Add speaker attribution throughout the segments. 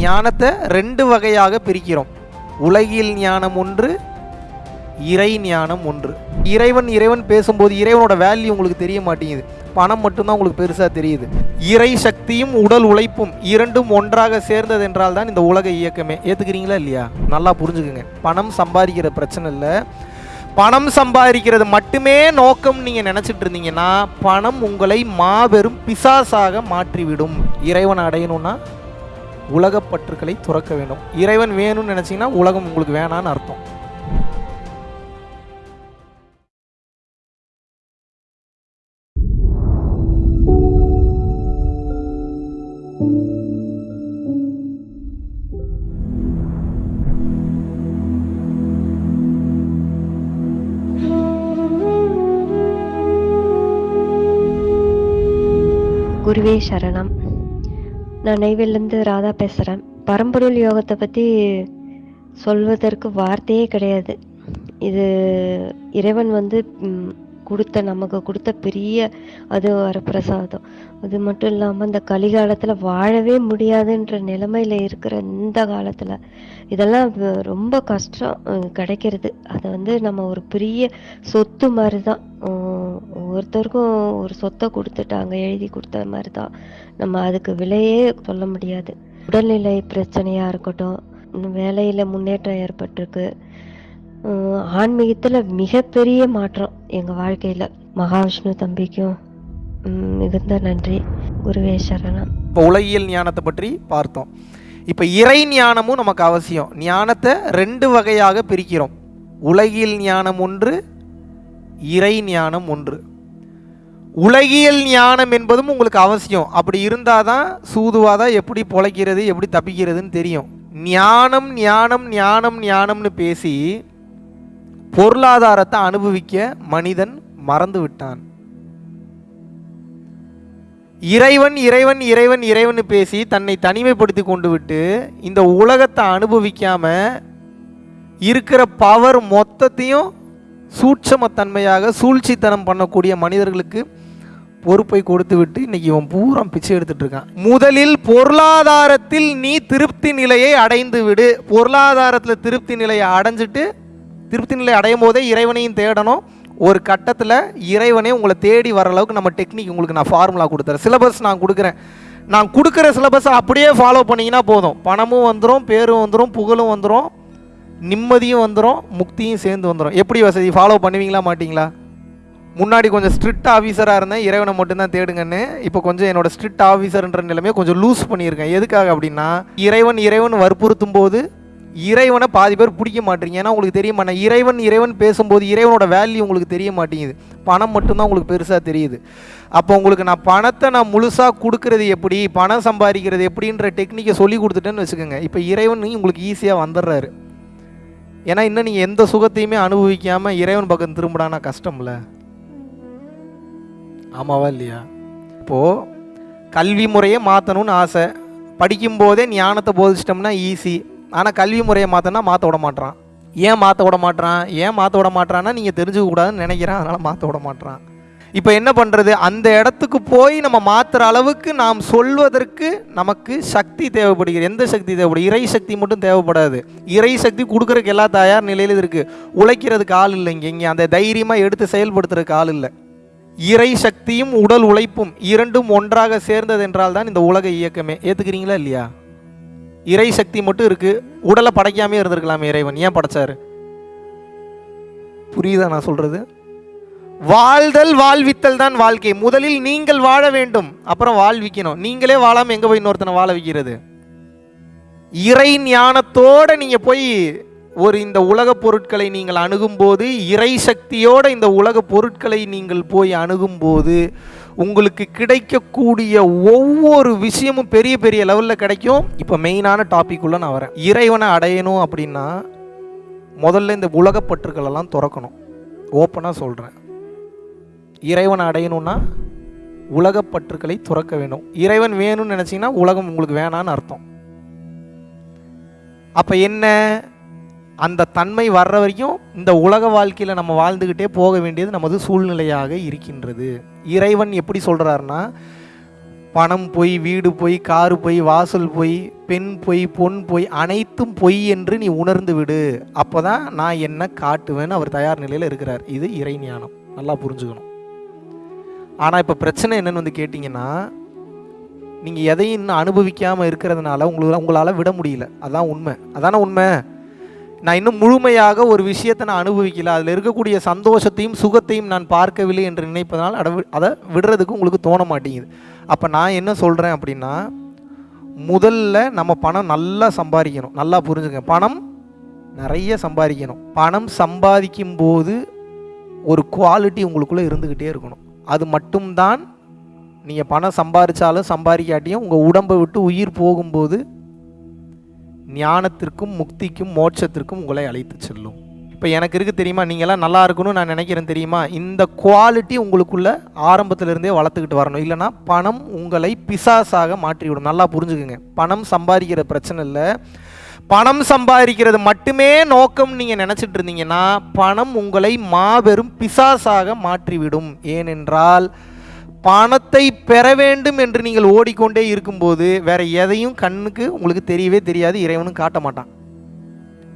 Speaker 1: ஞானத்தை ரெண்டு வகையாக பிரிக்கிறோம். உலகில் ஞானம் ஒன்று இறை ஞானம் ஒன்று. இறைவன் இறைவன் பேசும்போது இறைவனோட வேல்யூ உங்களுக்கு தெரிய மாட்டேங்குது. பணம் மட்டும்தான் உங்களுக்கு பெருசாக தெரியுது. இறை சக்தியும் உடல் உழைப்பும் இரண்டும் ஒன்றாக சேர்ந்தது என்றால் தான் இந்த உலக இயக்கமே. ஏற்றுக்கிறீங்களா இல்லையா? நல்லா புரிஞ்சுக்குங்க. பணம் சம்பாதிக்கிற பிரச்சனை இல்லை. பணம் சம்பாதிக்கிறது மட்டுமே நோக்கம் நீங்கள் நினச்சிட்டு இருந்தீங்கன்னா பணம் உங்களை மாபெரும் பிசாசாக மாற்றிவிடும். இறைவன் அடையணும்னா உலகப்பற்றுக்களை துறக்க வேண்டும். இறைவன் வேணும்னு நினச்சிங்கன்னா உலகம் உங்களுக்கு வேணான்னு அர்த்தம்.
Speaker 2: குருவே சரணம். நான் நெய்வேலிருந்து ராதா பேசுகிறேன் பரம்பொருள் யோகத்தை பற்றி சொல்வதற்கு வார்த்தையே கிடையாது. இது இறைவன் வந்து கொடுத்த நமக்கு கொடுத்த பெரிய அது வரப்பிரசாதம். அது மட்டும் இல்லாமல் இந்த கலிகாலத்தில் வாழவே முடியாதுன்ற நிலைமையில் இருக்கிற இந்த காலத்தில் இதெல்லாம் ரொம்ப கஷ்டம் கிடைக்கிறது. அதை வந்து நம்ம ஒரு பெரிய சொத்து மாதிரி தான் ஒவ்வொருத்தருக்கும் ஒரு சொத்தை கொடுத்துட்டாங்க எழுதி கொடுத்த மாதிரி தான் நம்ம அதுக்கு விலையே சொல்ல முடியாது. உடல்நிலை பிரச்சனையாக இருக்கட்டும் இன்னும் வேலையில் முன்னேற்றம் ஏற்பட்டிருக்கு. ஆன்மீகத்தில் மிகப்பெரிய மாற்றம் எங்கள் வாழ்க்கையில். மகாவிஷ்ணு தம்பிக்கும் மிகுந்த நன்றி. குருவே சரணம்.
Speaker 1: இப்போ உலகியல் ஞானத்தை பற்றி பார்த்தோம். இப்போ இறை ஞானமும் நமக்கு அவசியம். ஞானத்தை ரெண்டு வகையாக பிரிக்கிறோம். உலகியல் ஞானம் ஒன்று இறை ஞானம் ஒன்று. உலகியல் ஞானம் என்பதும் உங்களுக்கு அவசியம். அப்படி இருந்தால் தான் சூதுவாக தான் எப்படி பொழைக்கிறது எப்படி தப்பிக்கிறதுன்னு தெரியும். ஞானம் ஞானம் ஞானம் ஞானம்னு பேசி பொருளாதாரத்தை அனுபவிக்க மனிதன் மறந்து விட்டான் இறைவன் இறைவன் இறைவன் இறைவன் பேசி தன்னை தனிமைப்படுத்தி கொண்டு விட்டு இந்த உலகத்தை அனுபவிக்காம இருக்கிற பவர் மொத்தத்தையும் சூட்சமத்தன்மையாக சூழ்ச்சித்தனம் பண்ணக்கூடிய மனிதர்களுக்கு பொறுப்பை கொடுத்து விட்டு இன்னைக்கு இவன் பூரா பிச்சை எடுத்துட்டு இருக்கான். முதலில் பொருளாதாரத்தில் நீ திருப்தி நிலையை அடைந்து விடு. பொருளாதாரத்தில் திருப்தி நிலையை அடைஞ்சிட்டு திருப்தி நிலை அடையும் போதே இறைவனையும் தேடணும். ஒரு கட்டத்தில் இறைவனே உங்களை தேடி வர அளவுக்கு நம்ம டெக்னிக் உங்களுக்கு நான் ஃபார்முலா கொடுத்துறேன். சிலபஸ் நான் கொடுக்குறேன். நான் கொடுக்குற சிலபஸை அப்படியே ஃபாலோ பண்ணிங்கன்னா போதும். பணமும் வந்துடும் பேரும் வந்துடும் புகழும் வந்துடும் நிம்மதியும் வந்துடும் முக்தியும் சேர்ந்து வந்துடும் எப்படி வசதி? ஃபாலோ பண்ணுவீங்களா மாட்டிங்களா? முன்னாடி கொஞ்சம் ஸ்ட்ரிக்ட் ஆஃபீஸராக இருந்தேன். இறைவனை மட்டும்தான் தேடுங்கன்னு. இப்போ கொஞ்சம் என்னோடய ஸ்ட்ரிக்ட் ஆஃபீஸர்ன்ற நிலைமையை கொஞ்சம் லூஸ் பண்ணியிருக்கேன். எதுக்காக அப்படின்னா இறைவன் இறைவன் வற்புறுத்தும் போது இறைவனை பாதி பேர் பிடிக்க மாட்டீங்க. ஏன்னா உங்களுக்கு தெரிய மாட்டேன் இறைவன் இறைவன் பேசும்போது இறைவனோட வேல்யூ உங்களுக்கு தெரிய மாட்டேங்குது. பணம் மட்டும்தான் உங்களுக்கு பெருசாக தெரியுது. அப்போ உங்களுக்கு நான் பணத்தை நான் முழுசாக கொடுக்கறது எப்படி பணம் சம்பாதிக்கிறது எப்படின்ற டெக்னிக்கை சொல்லி கொடுத்துட்டேன்னு வச்சுக்கோங்க. இப்போ இறைவன் உங்களுக்கு ஈஸியாக வந்துடுறாரு. ஏன்னா இன்னும் நீங்கள் எந்த சுகத்தையுமே அனுபவிக்காமல் இறைவன் பக்கம் திரும்பிடானா கஷ்டம்ல. ஆமாவா இல்லையா? இப்போது கல்வி முறையை மாற்றணும்னு ஆசை. படிக்கும்போதே ஞானத்தை போதிச்சிட்டோம்னா ஈஸி ஆனால் கல்வி முறையை மாற்றினா மாற்ற விட மாட்டான் ஏன் மாற்ற விட மாட்றான்? ஏன் மாற்ற விட மாட்றான்னா நீங்கள் தெரிஞ்சுக்க கூடாதுன்னு நினைக்கிறேன். அதனால் மாற்ற விட மாட்டான் இப்போ என்ன பண்ணுறது அந்த இடத்துக்கு போய் நம்ம மாற்றுற அளவுக்கு நாம் சொல்வதற்கு நமக்கு சக்தி தேவைப்படுகிறது. எந்த சக்தி தேவைப்படும்? இறை சக்தி மட்டும் தேவைப்படாது. இறை சக்தி கொடுக்குறதுக்கு எல்லா தயார் நிலையில் இருக்குது உழைக்கிறதுக்கு ஆள் இல்லை இங்கே. இங்கே அந்த தைரியமாக எடுத்து செயல்படுத்துறதுக்கு ஆள் இல்லை. இறை சக்தியும் உடல் உழைப்பும் இரண்டும் ஒன்றாக சேர்ந்தது என்றால் தான் இந்த உலக இயக்கமே. ஏற்றுக்கிறீங்களா இல்லையா? இறை சக்தி மட்டும் இருக்குது உடலை படைக்காமே இருந்திருக்கலாமே இறைவன். ஏன் படைச்சாரு? புரியுதா நான் சொல்கிறது வாழ்தல் வாழ்வித்தல் தான் வாழ்க்கை. முதலில் நீங்கள் வாழ வேண்டும். அப்புறம் வாழ்விக்கணும். நீங்களே வாழாமல் எங்கே போய் இன்னொருத்தனை வாழ வைக்கிறது? இறை ஞானத்தோட நீங்கள் போய் ஒரு இந்த உலக பொருட்களை நீங்கள் அணுகும்போது இறை சக்தியோட இந்த உலக பொருட்களை நீங்கள் போய் அணுகும்போது உங்களுக்கு கிடைக்கக்கூடிய ஒவ்வொரு விஷயமும் பெரிய பெரிய லெவலில் கிடைக்கும். இப்போ மெயினான டாபிக் உள்ள நான் வரேன். இறைவனை அடையணும் அப்படின்னா முதல்ல இந்த உலகப்பற்றுக்களெல்லாம் திறக்கணும். ஓப்பனாக சொல்கிறேன் இறைவனை அடையணும்னா உலகப்பற்றுக்களை துறக்க வேண்டும் இறைவன் வேணும்னு நினச்சிங்கன்னா உலகம் உங்களுக்கு வேணான்னு அர்த்தம். அப்போ என்ன? அந்த தன்மை வர்ற வரைக்கும் இந்த உலக வாழ்க்கையில் நம்ம வாழ்ந்துக்கிட்டே போக வேண்டியது நமது சூழ்நிலையாக இருக்கின்றது. இறைவன் எப்படி சொல்கிறாருன்னா பணம் பொய் வீடு பொய் காரு பொய் வாசல் பொய் பெண் பொய் பொன் பொய் அனைத்தும் பொய் என்று நீ உணர்ந்து விடு. அப்போ தான் நான் என்ன காட்டுவேன்னு அவர் தயார் நிலையில் இருக்கிறார். இது இறை ஞானம். நல்லா புரிஞ்சுக்கணும். ஆனால் இப்போ பிரச்சனை என்னன்னு வந்து கேட்டிங்கன்னா நீங்கள் எதையும் இன்னும் அனுபவிக்காமல் இருக்கிறதுனால உங்களுக்கு உங்களால் விட முடியல. அதான் உண்மை. அதான உண்மை? நான் இன்னும் முழுமையாக ஒரு விஷயத்தை நான் அனுபவிக்கல. அதில் இருக்கக்கூடிய சந்தோஷத்தையும் சுகத்தையும் நான் பார்க்கவில்லை என்று நினைப்பதனால் அதை அதை விடுறதுக்கு உங்களுக்கு தோண மாட்டேங்குது. அப்போ நான் என்ன சொல்கிறேன் அப்படின்னா முதல்ல நம்ம பணம் நல்லா சம்பாதிக்கணும். நல்லா புரிஞ்சுக்க பணம் நிறைய சம்பாதிக்கணும். பணம் சம்பாதிக்கும் போது ஒரு குவாலிட்டி உங்களுக்குள்ளே இருந்துக்கிட்டே இருக்கணும். அது மட்டும்தான் நீங்கள் பணம் சம்பாதிச்சாலும் சம்பாதிக்காட்டியும் உங்கள் உடம்பை விட்டு உயிர் போகும்போது ஞானத்திற்கும் முக்திக்கும் மோட்சத்திற்கும் உங்களை அழைத்து செல்லும். இப்போ எனக்கு இருக்கு தெரியுமா? நீங்களாம் நல்லா இருக்கணும்னு நான் நினைக்கிறேன் தெரியுமா? இந்த குவாலிட்டி உங்களுக்குள்ள ஆரம்பத்திலிருந்தே வளர்த்துக்கிட்டு வரணும். இல்லைன்னா பணம் உங்களை பிசாசாக மாற்றிவிடும். நல்லா புரிஞ்சுக்குங்க. பணம் சம்பாதிக்கிற பிரச்சனை இல்லை. பணம் சம்பாதிக்கிறது மட்டுமே நோக்கம் நீங்கள் நினச்சிட்டு இருந்தீங்கன்னா பணம் உங்களை மாபெரும் பிசாசாக மாற்றிவிடும். ஏனென்றால் பணத்தை பெற வேண்டும் என்று நீங்கள் ஓடிக்கொண்டே இருக்கும்போது வேற எதையும் கண்ணுக்கு உங்களுக்கு தெரியவே தெரியாது இறைவனும் காட்ட மாட்டான்.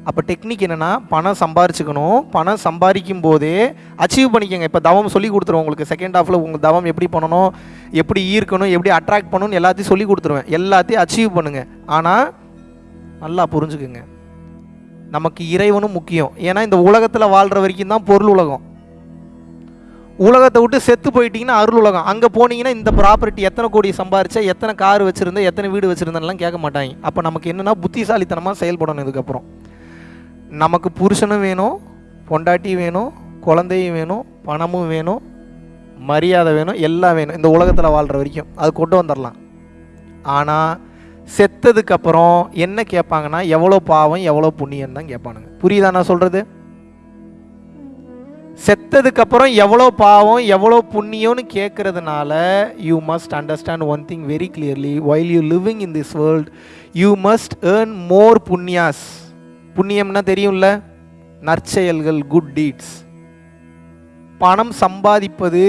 Speaker 1: அப்போ டெக்னிக் என்னென்னா பணம் சம்பாரிச்சுக்கணும். பணம் சம்பாதிக்கும் போதே அச்சீவ் பண்ணிக்கோங்க. இப்போ தவம் சொல்லி கொடுத்துருவோம் உங்களுக்கு. செகண்ட் ஹாஃபில் உங்கள் தவம் எப்படி பண்ணணும் எப்படி ஈர்க்கணும் எப்படி அட்ராக்ட் பண்ணணும்னு எல்லாத்தையும் சொல்லி கொடுத்துருவேன். எல்லாத்தையும் அச்சீவ் பண்ணுங்கள் ஆனால் நல்லா புரிஞ்சுக்குங்க. நமக்கு இறைவனும் முக்கியம். ஏன்னா இந்த உலகத்தில் வாழ்கிற வரைக்கும் தான் பொருள் உலகம். உலகத்தை விட்டு செத்து போயிட்டீங்கன்னா அருள் உலகம். அங்கே போனீங்கன்னா இந்த ப்ராப்பர்ட்டி எத்தனை கோடி சம்பாரிச்சா எத்தனை கார் வச்சுருந்தா எத்தனை வீடு வச்சுருந்தேன்லாம் கேட்க மாட்டாங்க. அப்போ நமக்கு என்னென்னா புத்திசாலித்தனமாக செயல்படணும் இதுக்கப்புறம். நமக்கு புருஷனும் வேணும் பொண்டாட்டி வேணும் குழந்தையும் வேணும் பணமும் வேணும் மரியாதை வேணும் எல்லாம் வேணும். இந்த உலகத்தில் வாழ்கிற வரைக்கும். அது கொண்டு வந்துடலாம் ஆனால் செத்ததுக்கப்புறம் என்ன கேட்பாங்கன்னா எவ்வளோ பாவம் எவ்வளோ புண்ணியம் தான் கேட்பானுங்க. புரியுதா நான் சொல்கிறது செத்ததுக்கப்புறம் எவ்வளோ பாவம் எவ்வளோ புண்ணியம்னு கேட்கறதுனால you must understand one thing very clearly while you living in this world you must earn more punyas புண்ணியம்னா தெரியும்ல? நற்செயல்கள் குட் டீட்ஸ் பணம் சம்பாதிப்பது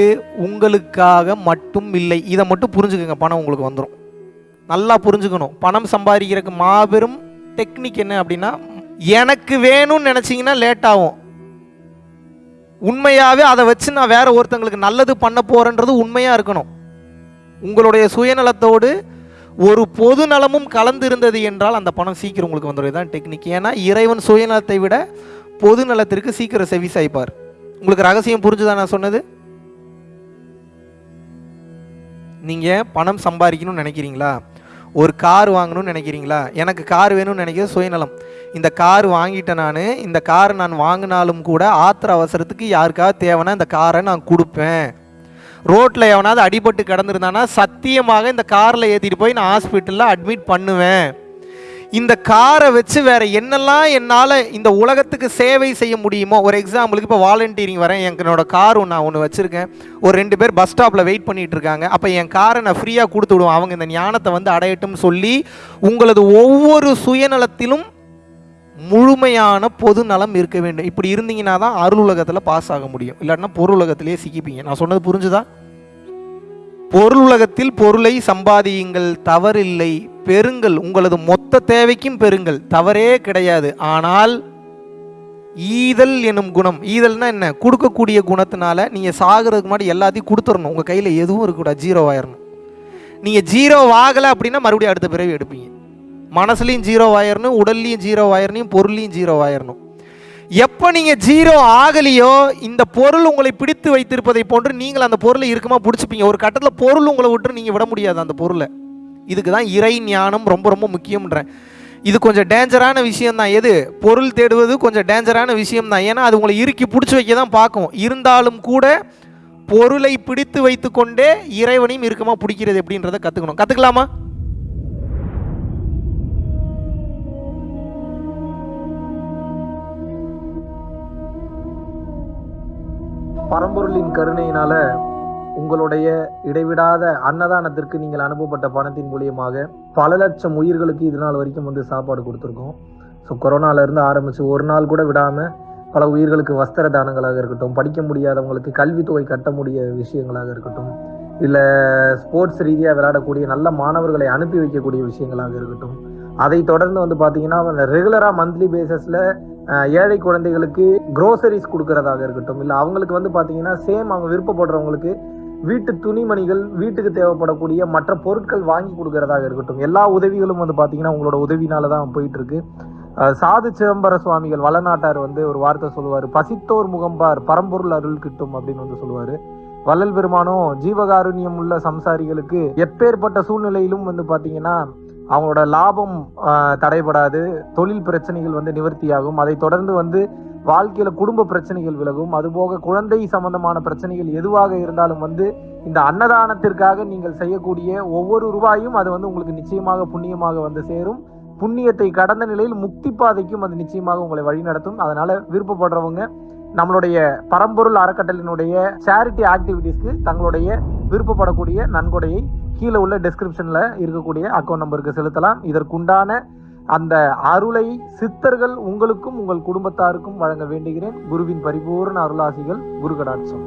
Speaker 1: உங்களுக்காக மட்டும் இல்லை. இதை மட்டும் புரிஞ்சுக்கோங்க பணம் உங்களுக்கு வந்துடும் நல்லா புரிஞ்சுக்கணும். பணம் சம்பாதிக்கிறதுக்கு மாபெரும் டெக்னிக் என்ன அப்படின்னா எனக்கு வேணும்னு நினச்சிங்கன்னா லேட் ஆகும். உண்மையாகவே அதை வச்சு நான் வேற ஒருத்தங்களுக்கு நல்லது பண்ண போகிறேன்றது உண்மையாக இருக்கணும். உங்களுடைய சுயநலத்தோடு ஒரு பொது நலமும் கலந்து இருந்தது என்றால் அந்த பணம் சீக்கிரம் உங்களுக்கு வந்துடும் தான் டெக்னிக். ஏன்னா இறைவன் சுயநலத்தை விட பொது நலத்திற்கு சீக்கிரம் செவி சாய்ப்பார். உங்களுக்கு ரகசியம் புரிஞ்சுதான் நான் சொன்னது? நீங்கள் பணம் சம்பாதிக்கணும்னு நினைக்கிறீங்களா? ஒரு கார் வாங்கணும்னு நினைக்கிறீங்களா? எனக்கு கார் வேணும்னு நினைக்கிற சுயநலம். இந்த கார் வாங்கிட்டேன் நான். இந்த கார் நான் வாங்கினாலும் கூட ஆத்திர அவசரத்துக்கு யாருக்காவது தேவைன்னா இந்த காரை நான் கொடுப்பேன். ரோட்டில் எவனாவது அடிபட்டு கிடந்துருந்தானா சத்தியமாக இந்த காரில் ஏற்றிட்டு போய் நான் ஹாஸ்பிட்டலில் அட்மிட் பண்ணுவேன். இந்த காரை வச்சு வேற என்னெல்லாம் என்னால் இந்த உலகத்துக்கு சேவை செய்ய முடியுமோ ஒரு எக்ஸாம்பிளுக்கு இப்போ வாலண்டியரிங் வரேன். என்னோட கார் ஒன்று நான் ஒன்று வச்சுருக்கேன். ஒரு ரெண்டு பேர் பஸ் ஸ்டாப்பில் வெயிட் பண்ணிகிட்டு இருக்காங்க. அப்போ என் காரை நான் ஃப்ரீயாக கொடுத்து விடுவேன். அவங்க இந்த ஞானத்தை வந்து அடையட்டும் சொல்லி உங்களது ஒவ்வொரு சுயநலத்திலும் முழுமையான பொது நலம் இருக்க வேண்டும். இப்படி இருந்தீங்கன்னா தான் அருள் உலகத்தில் பாஸ் ஆக முடியும். இல்லாட்டினா பொருள் உலகத்திலே சிக்கிப்பீங்க. நான் சொன்னது புரிஞ்சுதா? பொருள் உலகத்தில் பொருளை சம்பாதியுங்கள் தவறில்லை பெருங்கள் உங்களது மொத்த தேவைக்கும் பெருங்கள் தவறே கிடையாது. ஆனால் ஈதல் எனும் குணம். ஈதல்னா என்ன? கொடுக்கக்கூடிய குணத்தினால நீங்கள் சாகிறதுக்கு முன்னாடி எல்லாத்தையும் கொடுத்துடணும். உங்கள் கையில் எதுவும் இருக்கக்கூடாது. ஜீரோ ஆயிடணும் நீங்கள் ஜீரோ ஆகலை அப்படின்னா மறுபடியும் அடுத்த பிறவி எடுப்பீங்க. மனசுலையும் ஜீரோ ஆயிரணும் உடல்லையும் ஜீரோ ஆயிரணும் பொருள்லையும் ஜீரோ ஆயிரணும். எப்போ நீங்கள் ஜீரோ ஆகலையோ இந்த பொருள் உங்களை பிடித்து வைத்திருப்பதை போன்று நீங்கள் அந்த பொருளை இருக்குமா பிடிச்சிப்பீங்க. ஒரு கட்டத்தில் பொருள் உங்களை விட்டு நீங்கள் விட முடியாது அந்த பொருளை. இதுக்கு தான் இறை ஞானம் ரொம்ப ரொம்ப முக்கியம்ன்றேன். இது கொஞ்சம் டேஞ்சரான விஷயம் தான் எது? பொருள் தேடுவது கொஞ்சம் டேஞ்சரான விஷயம் தான் ஏன்னா அது உங்களை இறுக்கி பிடிச்சி வைக்க தான் பார்க்கும். இருந்தாலும் கூட பொருளை பிடித்து வைத்துக்கொண்டே இறைவனையும் இறுக்கமாக பிடிக்கிறது எப்படின்றத கற்றுக்கணும் கற்றுக்கலாமா பரம்பொருளின் கருணையினால உங்களுடைய இடைவிடாத அன்னதானத்திற்கு நீங்கள் அனுப்பப்பட்ட பணத்தின் மூலியமாக பல லட்சம் உயிர்களுக்கு இது நாள் வரைக்கும் வந்து சாப்பாடு கொடுத்துருக்கோம். ஸோ கொரோனாலேருந்து ஆரம்பித்து ஒரு நாள் கூட விடாமல் பல உயிர்களுக்கு வஸ்திர தானங்களாக இருக்கட்டும் படிக்க முடியாதவங்களுக்கு கல்வித்தொகை கட்ட முடிய விஷயங்களாக இருக்கட்டும் இல்லை ஸ்போர்ட்ஸ் ரீதியாக விளையாடக்கூடிய நல்ல மாணவர்களை அனுப்பி வைக்கக்கூடிய விஷயங்களாக இருக்கட்டும் அதை தொடர்ந்து வந்து பார்த்தீங்கன்னா ரெகுலராக மந்த்லி பேசிஸில் ஏழை குழந்தைகளுக்கு க்ரோசரிஸ் கொடுக்கறதாக இருக்கட்டும் இல்லை அவங்களுக்கு வந்து பார்த்தீங்கன்னா சேம் அவங்க விருப்பப்படுறவங்களுக்கு வீட்டு துணிமணிகள் வீட்டுக்கு தேவைப்படக்கூடிய மற்ற பொருட்கள் வாங்கி கொடுக்கறதாக இருக்கட்டும் எல்லா உதவிகளும் வந்து பார்த்தீங்கன்னா உங்களோட உதவினால தான் போயிட்டு இருக்கு சாது சிதம்பர சுவாமிகள் வளநாட்டார் வந்து ஒரு வார்த்தை சொல்லுவார் பசித்தோர் முகம்பார் பரம்பொருள் அருள் கிட்டும் அப்படின்னு வந்து சொல்லுவார். வள்ளல் பெருமானும் ஜீவகாருண்யம் உள்ள சம்சாரிகளுக்கு எப்பேற்பட்ட சூழ்நிலையிலும் வந்து பார்த்தீங்கன்னா அவங்களோட லாபம் தடைபடாது. தொழில் பிரச்சனைகள் வந்து நிவர்த்தியாகும். அதை தொடர்ந்து வந்து வாழ்க்கையில குடும்ப பிரச்சனைகள் விலகும். அதுபோக குழந்தை சம்பந்தமான பிரச்சனைகள் எதுவாக இருந்தாலும் வந்து இந்த அன்னதானத்திற்காக நீங்கள் செய்யக்கூடிய ஒவ்வொரு ரூபாயும் அது வந்து உங்களுக்கு நிச்சயமாக புண்ணியமாக வந்து சேரும். புண்ணியத்தை கடந்த நிலையில் முக்தி பாதைக்கும் அது நிச்சயமாக உங்களை வழிநடத்தும் அதனால விருப்பப்படுறவங்க நம்மளுடைய பரம்பொருள் அறக்கட்டளினுடைய சேரிட்டி ஆக்டிவிட்டீஸ்க்கு தங்களுடைய விருப்பப்படக்கூடிய நன்கொடையை கீழே உள்ள டெஸ்கிரிப்ஷன்ல இருக்கக்கூடிய அக்கௌண்ட் நம்பருக்கு செலுத்தலாம். இதற்குண்டான அந்த அருளை சித்தர்கள் உங்களுக்கும் உங்கள் குடும்பத்தாருக்கும் வழங்க வேண்டுகிறேன். குருவின் பரிபூர்ண அருளாசிகள் குரு கடாட்சம்